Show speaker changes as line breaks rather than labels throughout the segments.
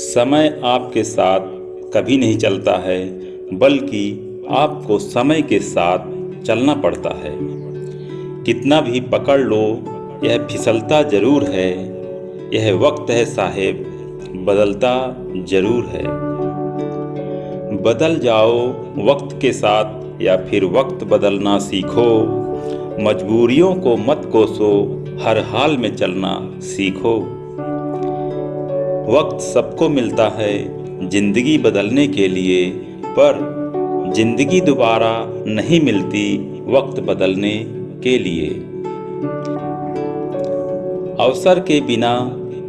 समय आपके साथ कभी नहीं चलता है, बल्कि आपको समय के साथ चलना पड़ता है। कितना भी पकड़ लो, यह फिसलता ज़रूर है। यह वक्त है साहेब, बदलता ज़रूर है। बदल जाओ वक्त के साथ, या फिर वक्त बदलना सीखो। मजबूरियों को मत कोसो, हर हाल में चलना सीखो। वक्त सबको मिलता है ज़िंदगी बदलने के लिए, पर ज़िंदगी दोबारा नहीं मिलती वक्त बदलने के लिए। अवसर के बिना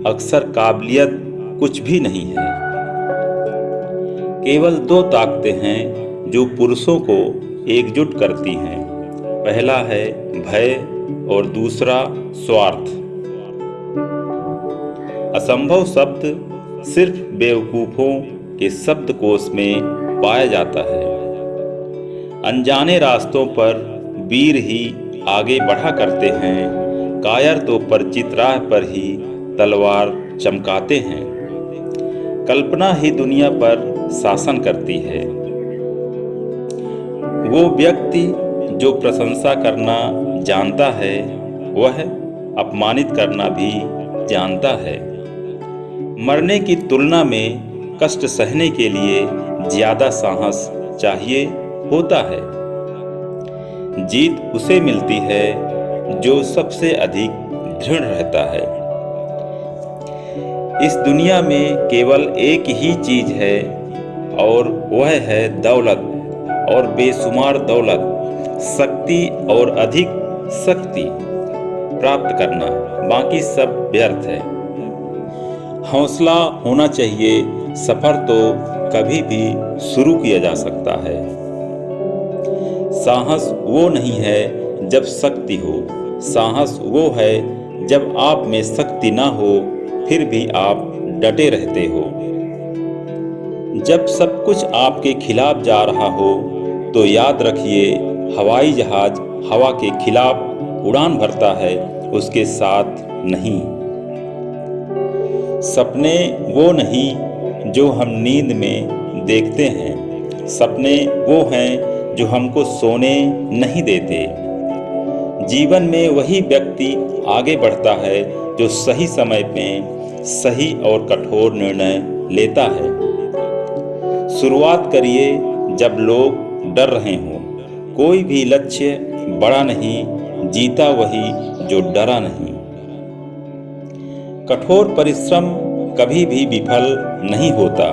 अक्सर काबिलियत कुछ भी नहीं है। केवल दो ताकतें हैं जो पुरुषों को एकजुट करती हैं। पहला है भय और दूसरा स्वार्थ। असंभव शब्द सिर्फ़ बेवकूफ़ों के शब्दकोश में पाया जाता है। अनजाने रास्तों पर वीर ही आगे बढ़ा करते हैं, कायर तो परिचित राह पर ही तलवार चमकाते हैं। कल्पना ही दुनिया पर शासन करती है। वो व्यक्ति जो प्रशंसा करना जानता है, वह अपमानित करना भी जानता है। मरने की तुलना में कष्ट सहने के लिए ज़्यादा साहस चाहिए होता है। जीत उसे मिलती है जो सबसे अधिक दृढ़ रहता है। इस दुनिया में केवल एक ही चीज़ है और वह है दौलत और बेशुमार दौलत, शक्ति और अधिक शक्ति प्राप्त करना। बाकी सब व्यर्थ है। हौसला होना चाहिए, सफ़र तो कभी भी शुरू किया जा सकता है। साहस वो नहीं है जब शक्ति हो। साहस वो है जब आप में शक्ति ना हो, फिर भी आप डटे रहते हो। जब सब कुछ आपके खिलाफ जा रहा हो तो याद रखिए, हवाई जहाज़ हवा के खिलाफ उड़ान भरता है, उसके साथ नहीं। सपने वो नहीं जो हम नींद में देखते हैं। सपने वो हैं जो हमको सोने नहीं देते। जीवन में वही व्यक्ति आगे बढ़ता है जो सही समय में सही और कठोर निर्णय लेता है। शुरुआत करिए जब लोग डर रहे हों। कोई भी लक्ष्य बड़ा नहीं, जीता वही जो डरा नहीं। कठोर परिश्रम कभी भी विफल नहीं होता।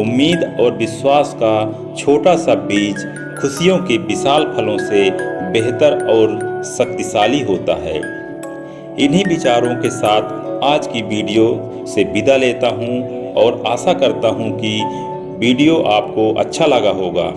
उम्मीद और विश्वास का छोटा सा बीज खुशियों के विशाल फलों से बेहतर और शक्तिशाली होता है। इन्हीं विचारों के साथ आज की वीडियो से विदा लेता हूँ और आशा करता हूँ कि वीडियो आपको अच्छा लगा होगा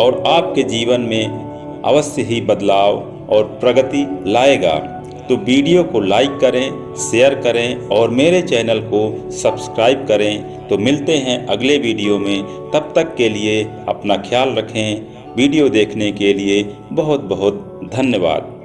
और आपके जीवन में अवश्य ही बदलाव और प्रगति लाएगा। तो वीडियो को लाइक करें, शेयर करें और मेरे चैनल को सब्सक्राइब करें। तो मिलते हैं अगले वीडियो में। तब तक के लिए अपना ख्याल रखें। वीडियो देखने के लिए बहुत बहुत धन्यवाद।